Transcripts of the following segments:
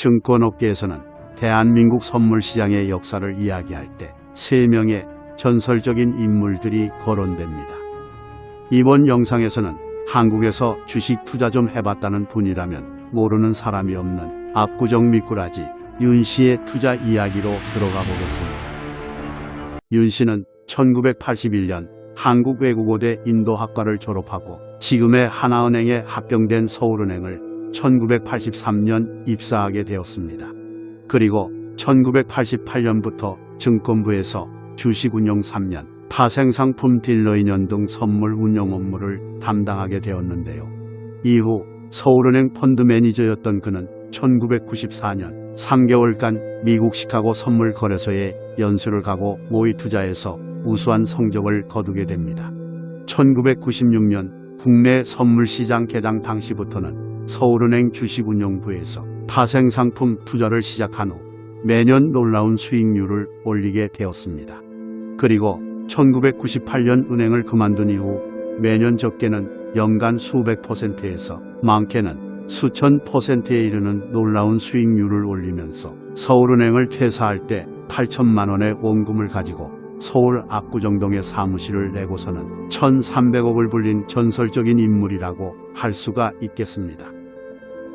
증권업계에서는 대한민국 선물시장의 역사를 이야기할 때세 명의 전설적인 인물들이 거론됩니다. 이번 영상에서는 한국에서 주식 투자 좀 해봤다는 분이라면 모르는 사람이 없는 압구정 미꾸라지 윤 씨의 투자 이야기로 들어가 보겠습니다. 윤 씨는 1981년 한국외국어대 인도학과를 졸업하고 지금의 하나은행에 합병된 서울은행을 1983년 입사하게 되었습니다. 그리고 1988년부터 증권부에서 주식운용 3년, 파생상품 딜러 2년 등 선물 운용 업무를 담당하게 되었는데요. 이후 서울은행 펀드 매니저였던 그는 1994년 3개월간 미국 시카고 선물 거래소에 연수를 가고 모의 투자에서 우수한 성적을 거두게 됩니다. 1996년 국내 선물시장 개장 당시부터는 서울은행 주식운용부에서 파생상품 투자를 시작한 후 매년 놀라운 수익률을 올리게 되었습니다. 그리고 1998년 은행을 그만둔 이후 매년 적게는 연간 수백 퍼센트에서 많게는 수천 퍼센트에 이르는 놀라운 수익률을 올리면서 서울은행을 퇴사할 때 8천만 원의 원금을 가지고 서울 압구정동에 사무실을 내고서는 1,300억을 불린 전설적인 인물이라고 할 수가 있겠습니다.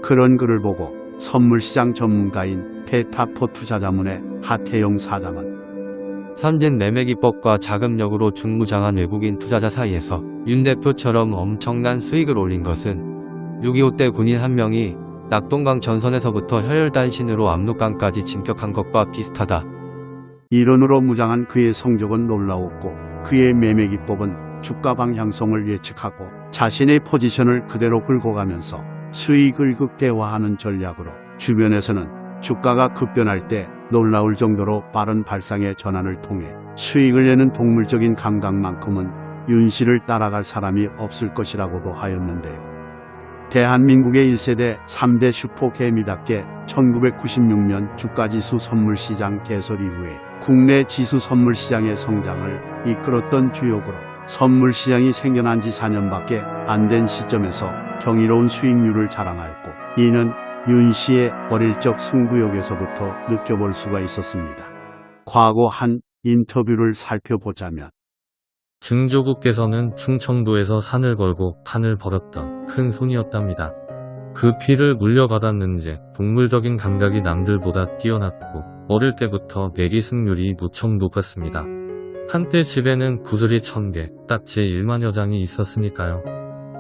그런 글을 보고 선물시장 전문가인 페타포 투자자문의 하태영 사장은 선진 매매기법과 자금력으로 중무장한 외국인 투자자 사이에서 윤 대표처럼 엄청난 수익을 올린 것은 6.25 때 군인 한 명이 낙동강 전선에서부터 혈혈단신으로 압록강까지 진격한 것과 비슷하다. 이론으로 무장한 그의 성적은 놀라웠고 그의 매매 기법은 주가 방향성을 예측하고 자신의 포지션을 그대로 끌고 가면서 수익을 극대화하는 전략으로 주변에서는 주가가 급변할 때 놀라울 정도로 빠른 발상의 전환을 통해 수익을 내는 동물적인 감각만큼은 윤 씨를 따라갈 사람이 없을 것이라고도 하였는데요. 대한민국의 1세대 3대 슈퍼 개미답게 1996년 주가지수 선물시장 개설 이후에 국내 지수 선물시장의 성장을 이끌었던 주역으로 선물 시장이 생겨난 지 4년밖에 안 된 시점에서 경이로운 수익률을 자랑하였고 이는 윤 씨의 어릴 적 승부욕에서부터 느껴볼 수가 있었습니다. 과거 한 인터뷰를 살펴보자면 증조국께서는 충청도에서 산을 걸고 판을 벌였던 큰 손이었답니다. 그 피를 물려받았는지 동물적인 감각이 남들보다 뛰어났고 어릴 때부터 내기 승률이 무척 높았습니다. 한때 집에는 구슬이 천개, 딱지 1만 여 장이 있었으니까요.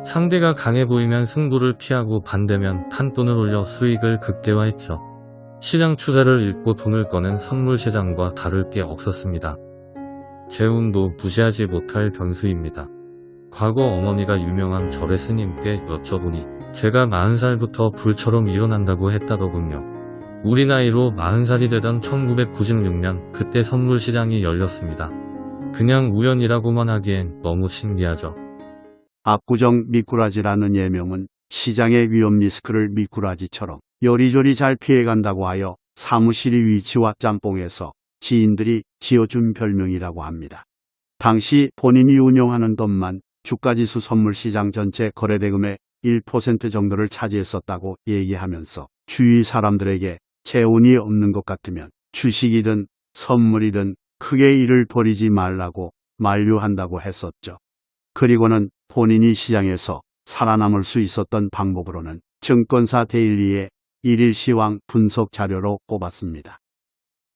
상대가 강해 보이면 승부를 피하고 반대면 판돈을 올려 수익을 극대화했죠. 시장 추세를 읽고 돈을 꺼낸 선물 시장과 다를 게 없었습니다. 재운도 무시하지 못할 변수입니다. 과거 어머니가 유명한 절의 스님께 여쭤보니 제가 40살부터 불처럼 일어난다고 했다더군요. 우리 나이로 40살이 되던 1996년 그때 선물시장이 열렸습니다. 그냥 우연이라고만 하기엔 너무 신기하죠. 압구정 미꾸라지라는 예명은 시장의 위험 리스크를 미꾸라지처럼 요리조리 잘 피해간다고 하여 사무실이 위치와 짬뽕에서 지인들이 지어준 별명이라고 합니다. 당시 본인이 운영하는 돈만 주가지수 선물시장 전체 거래대금의 1% 정도를 차지했었다고 얘기하면서 주위 사람들에게 재운이 없는 것 같으면 주식이든 선물이든 크게 일을 벌이지 말라고 만류한다고 했었죠. 그리고는 본인이 시장에서 살아남을 수 있었던 방법으로는 증권사 daily의 일일 시황 분석 자료로 꼽았습니다.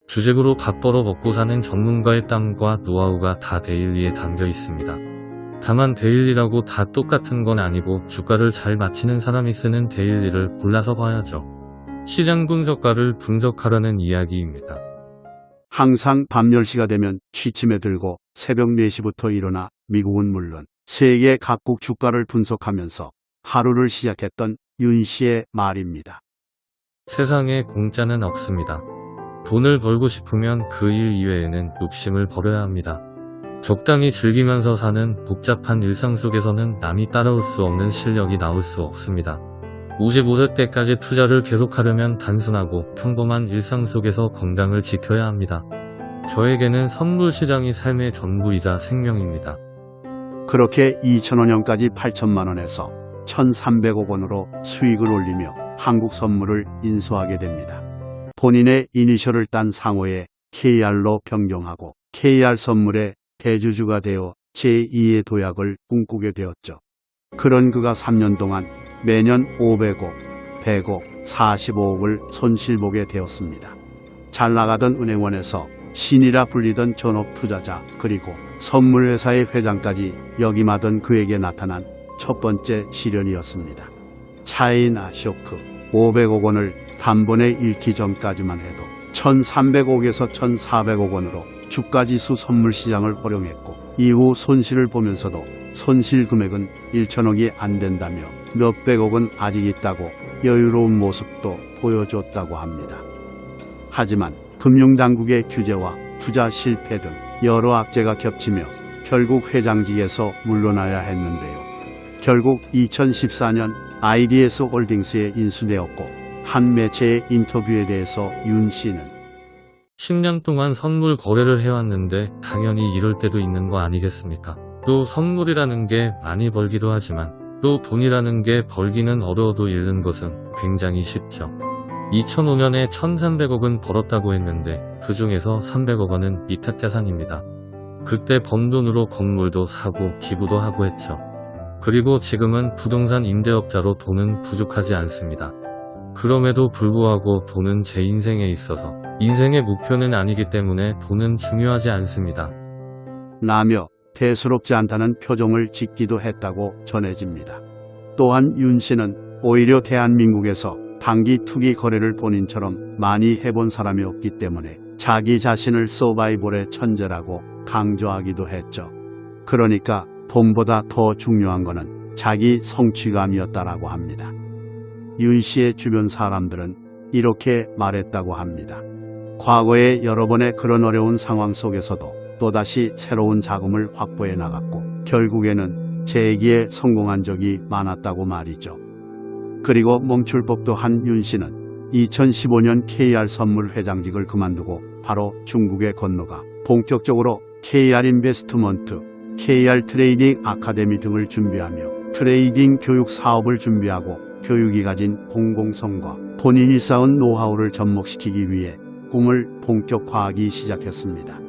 주식으로 밥 벌어 먹고 사는 전문가의 땀과 노하우가 다 daily에 담겨 있습니다. 다만 daily라고 다 똑같은 건 아니고 주가를 잘 맞히는 사람이 쓰는 daily를 골라서 봐야죠. 시장 분석가를 분석하라는 이야기입니다. 항상 밤 10시가 되면 취침에 들고 새벽 4시부터 일어나 미국은 물론 세계 각국 주가를 분석하면서 하루를 시작했던 윤 씨의 말입니다. 세상에 공짜는 없습니다. 돈을 벌고 싶으면 그 일 이외에는 욕심을 버려야 합니다. 적당히 즐기면서 사는 복잡한 일상 속에서는 남이 따라올 수 없는 실력이 나올 수 없습니다. 55세 때까지 투자를 계속하려면 단순하고 평범한 일상 속에서 건강을 지켜야 합니다. 저에게는 선물 시장이 삶의 전부이자 생명입니다. 그렇게 2005년까지 8천만 원에서 1,300억 원으로 수익을 올리며 한국 선물을 인수하게 됩니다. 본인의 이니셜을 딴 상호에 KR로 변경하고 KR 선물의 대주주가 되어 제2의 도약을 꿈꾸게 되었죠. 그런 그가 3년 동안 매년 500억, 100억, 45억을 손실보게 되었습니다. 잘 나가던 은행원에서 신이라 불리던 전업 투자자 그리고 선물회사의 회장까지 역임하던 그에게 나타난 첫 번째 시련이었습니다. 차이나 쇼크 500억 원을 단번에 잃기 전까지만 해도 1300억에서 1400억 원으로 주가지수 선물 시장을 활용했고 이후 손실을 보면서도 손실 금액은 1천억이 안 된다며 몇백억은 아직 있다고 여유로운 모습도 보여줬다고 합니다. 하지만 금융당국의 규제와 투자 실패 등 여러 악재가 겹치며 결국 회장직에서 물러나야 했는데요. 결국 2014년 IDS 홀딩스에 인수되었고 한 매체의 인터뷰에 대해서 윤 씨는 10년 동안 선물 거래를 해왔는데 당연히 이럴 때도 있는 거 아니겠습니까? 또 선물이라는 게 많이 벌기도 하지만 또 돈이라는 게 벌기는 어려워도 잃는 것은 굉장히 쉽죠. 2005년에 1300억은 벌었다고 했는데 그 중에서 300억 원은 위탁자산입니다. 그때 번 돈으로 건물도 사고 기부도 하고 했죠. 그리고 지금은 부동산 임대업자로 돈은 부족하지 않습니다. 그럼에도 불구하고 돈은 제 인생에 있어서 인생의 목표는 아니기 때문에 돈은 중요하지 않습니다. 라며 대수롭지 않다는 표정을 짓기도 했다고 전해집니다. 또한 윤 씨는 오히려 대한민국에서 단기 투기 거래를 본인처럼 많이 해본 사람이 없기 때문에 자기 자신을 서바이벌의 천재라고 강조하기도 했죠. 그러니까 돈보다 더 중요한 것은 자기 성취감이었다라고 합니다. 윤 씨의 주변 사람들은 이렇게 말했다고 합니다. 과거에 여러 번의 그런 어려운 상황 속에서도 또다시 새로운 자금을 확보해 나갔고 결국에는 재기에 성공한 적이 많았다고 말이죠. 그리고 멈출 법도 한 윤 씨는 2015년 KR 선물 회장직을 그만두고 바로 중국에 건너가 본격적으로 KR Investment, KR Trading Academy 등을 준비하며 trading 교육 사업을 준비하고 교육이 가진 공공성과 본인이 쌓은 노하우를 접목시키기 위해 꿈을 본격화하기 시작했습니다.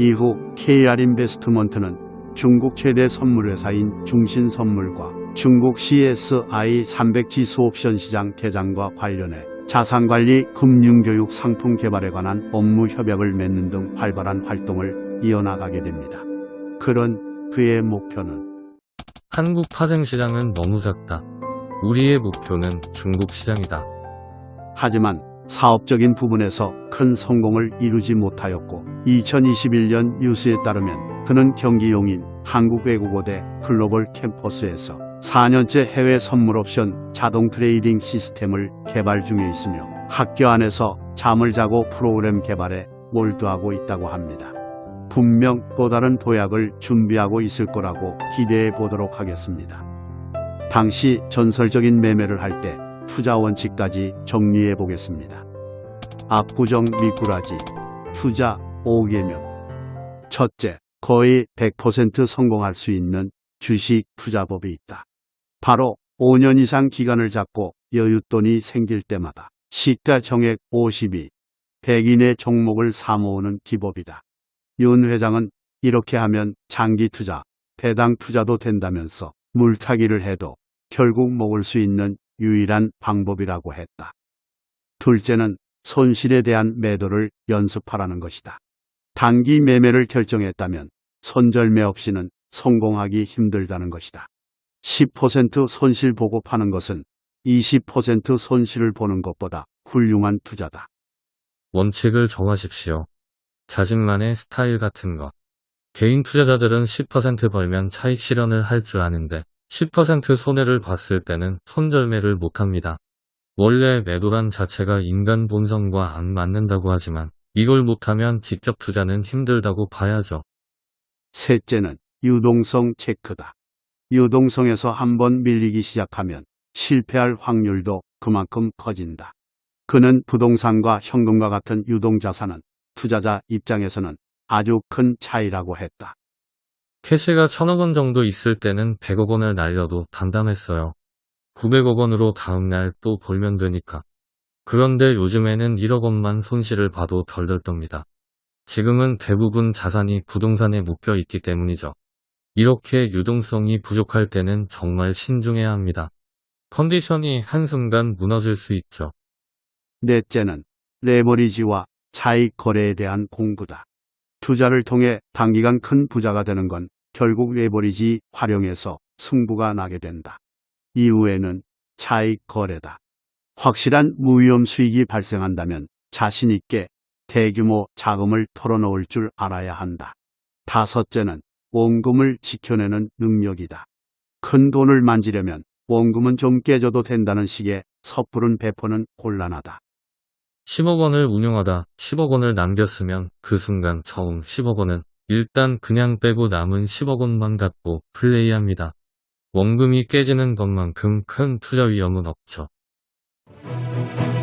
이후 KR 인베스트먼트는 중국 최대 선물회사인 중신선물과 중국 CSI 300 지수 옵션 시장 개장과 관련해 자산관리, 금융교육 상품 개발에 관한 업무 협약을 맺는 등 활발한 활동을 이어나가게 됩니다. 그런 그의 목표는 한국 파생시장은 너무 작다. 우리의 목표는 중국 시장이다. 하지만 사업적인 부분에서 큰 성공을 이루지 못하였고 2021년 뉴스에 따르면 그는 경기 용인 한국외국어대 글로벌 캠퍼스에서 4년째 해외 선물 옵션 자동 trading 시스템을 개발 중에 있으며 학교 안에서 잠을 자고 프로그램 개발에 몰두하고 있다고 합니다. 분명 또 다른 도약을 준비하고 있을 거라고 기대해 보도록 하겠습니다. 당시 전설적인 매매를 할 때 투자 원칙까지 정리해 보겠습니다. 압구정 미꾸라지 투자 5개명 첫째, 거의 100% 성공할 수 있는 주식 투자법이 있다. 바로 5년 이상 기간을 잡고 여윳돈이 생길 때마다 시가 정액 52, 100인의 종목을 사모으는 기법이다. 윤 회장은 이렇게 하면 장기 투자, 배당 투자도 된다면서 물타기를 해도 결국 먹을 수 있는 유일한 방법이라고 했다. 둘째는 손실에 대한 매도를 연습하라는 것이다. 단기 매매를 결정했다면 손절매 없이는 성공하기 힘들다는 것이다. 10% 손실 보고 파는 것은 20% 손실을 보는 것보다 훌륭한 투자다. 원칙을 정하십시오. 자신만의 스타일 같은 것. 개인 투자자들은 10% 벌면 차익 실현을 할 줄 아는데 10% 손해를 봤을 때는 손절매를 못합니다. 원래 매도란 자체가 인간 본성과 안 맞는다고 하지만 이걸 못하면 직접 투자는 힘들다고 봐야죠. 셋째는 유동성 체크다. 유동성에서 한번 밀리기 시작하면 실패할 확률도 그만큼 커진다. 그는 부동산과 현금과 같은 유동자산은 투자자 입장에서는 아주 큰 차이라고 했다. 캐시가 천억 원 정도 있을 때는 100억 원을 날려도 담담했어요. 900억 원으로 다음날 또 벌면 되니까. 그런데 요즘에는 1억 원만 손실을 봐도 덜덜 떱니다. 지금은 대부분 자산이 부동산에 묶여 있기 때문이죠. 이렇게 유동성이 부족할 때는 정말 신중해야 합니다. 컨디션이 한순간 무너질 수 있죠. 넷째는 레버리지와 차익 거래에 대한 공부다. 투자를 통해 단기간 큰 부자가 되는 건 결국 레버리지 활용해서 승부가 나게 된다. 이후에는 차익 거래다. 확실한 무위험 수익이 발생한다면 자신 있게 대규모 자금을 털어놓을 줄 알아야 한다. 다섯째는 원금을 지켜내는 능력이다. 큰 돈을 만지려면 원금은 좀 깨져도 된다는 식의 섣부른 배포는 곤란하다. 10억 원을 운용하다 10억 원을 남겼으면 그 순간 처음 10억 원은 일단 그냥 빼고 남은 10억 원만 갖고 플레이합니다. 원금이 깨지는 것만큼 큰 투자 위험은 없죠. Thank you.